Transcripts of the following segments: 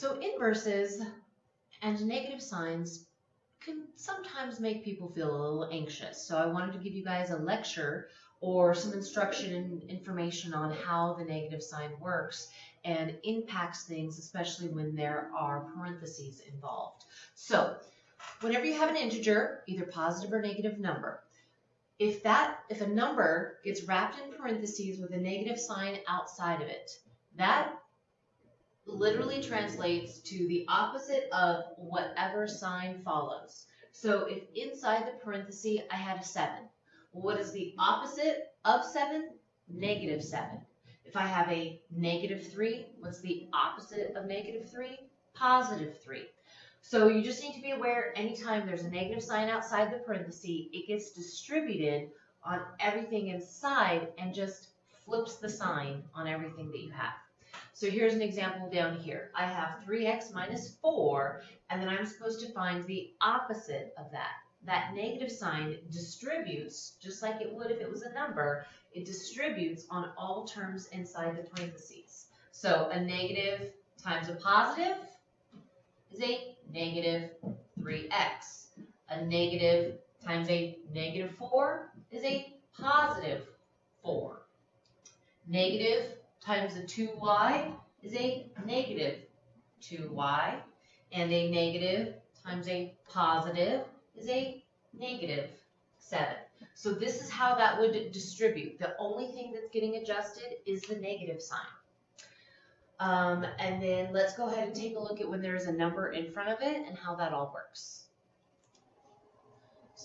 So inverses and negative signs can sometimes make people feel a little anxious. So I wanted to give you guys a lecture or some instruction and information on how the negative sign works and impacts things, especially when there are parentheses involved. So whenever you have an integer, either positive or negative number, if that if a number gets wrapped in parentheses with a negative sign outside of it, that literally translates to the opposite of whatever sign follows. So if inside the parenthesis I had a 7, what is the opposite of 7? Negative 7. If I have a negative 3, what's the opposite of negative 3? Positive 3. So you just need to be aware anytime there's a negative sign outside the parenthesis, it gets distributed on everything inside and just flips the sign on everything that you have. So here's an example down here. I have 3x minus 4, and then I'm supposed to find the opposite of that. That negative sign distributes, just like it would if it was a number, it distributes on all terms inside the parentheses. So a negative times a positive is a negative 3x. A negative times a negative 4 is a positive 4. Negative times a 2y is a negative 2y. And a negative times a positive is a negative 7. So this is how that would distribute. The only thing that's getting adjusted is the negative sign. Um, and then let's go ahead and take a look at when there's a number in front of it and how that all works.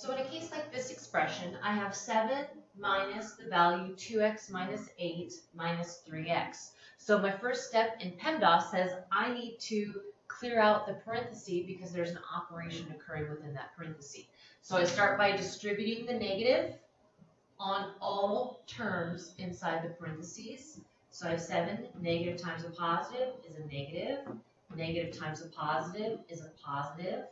So in a case like this expression, I have 7 minus the value 2x minus 8 minus 3x. So my first step in PEMDAS says I need to clear out the parenthesis because there's an operation occurring within that parenthesis. So I start by distributing the negative on all terms inside the parentheses. So I have 7, negative times a positive is a negative, negative times a positive is a positive,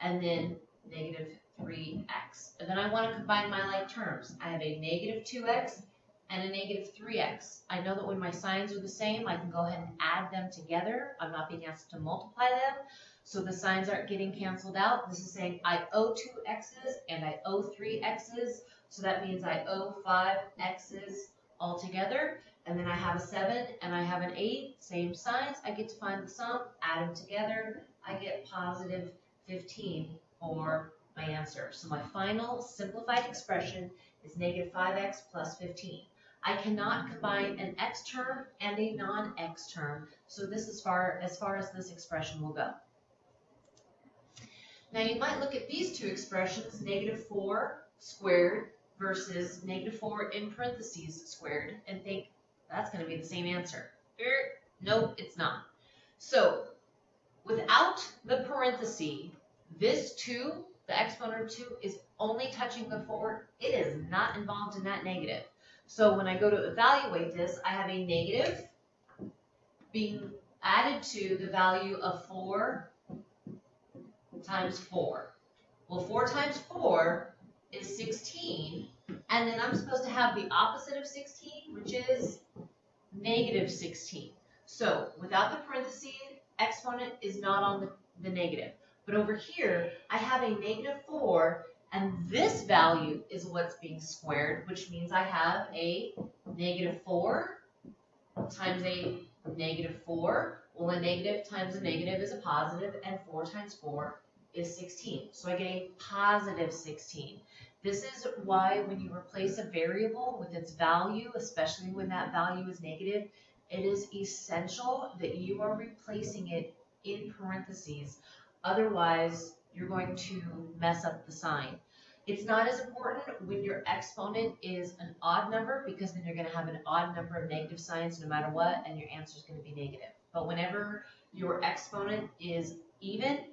and then negative 3x. And then I want to combine my like terms. I have a negative 2x and a negative 3x. I know that when my signs are the same, I can go ahead and add them together. I'm not being asked to multiply them. So the signs aren't getting canceled out. This is saying I owe two x's and I owe three x's. So that means I owe five x's altogether. And then I have a 7 and I have an 8, same signs. I get to find the sum, add them together. I get positive 15 for my answer. So my final simplified expression is negative 5x plus 15. I cannot combine an x term and a non-x term, so this is far as far as this expression will go. Now you might look at these two expressions, negative 4 squared versus negative 4 in parentheses squared, and think that's going to be the same answer. Er, nope, it's not. So without the parenthesis, this 2 the exponent of 2 is only touching the 4. It is not involved in that negative. So when I go to evaluate this, I have a negative being added to the value of 4 times 4. Well, 4 times 4 is 16, and then I'm supposed to have the opposite of 16, which is negative 16. So without the parentheses, exponent is not on the, the negative. But over here, I have a negative 4, and this value is what's being squared, which means I have a negative 4 times a negative 4. Well, a negative times a negative is a positive, and 4 times 4 is 16. So I get a positive 16. This is why when you replace a variable with its value, especially when that value is negative, it is essential that you are replacing it in parentheses Otherwise, you're going to mess up the sign. It's not as important when your exponent is an odd number because then you're going to have an odd number of negative signs no matter what and your answer is going to be negative. But whenever your exponent is even,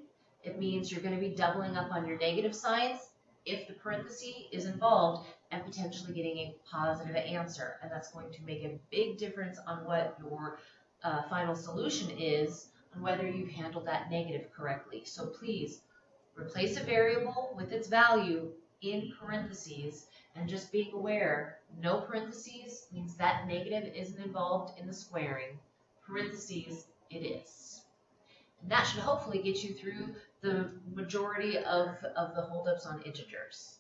it means you're going to be doubling up on your negative signs if the parenthesis is involved and potentially getting a positive answer. And that's going to make a big difference on what your uh, final solution is whether you've handled that negative correctly. So please replace a variable with its value in parentheses and just being aware, no parentheses means that negative isn't involved in the squaring. Parentheses, it is. And that should hopefully get you through the majority of, of the holdups on integers.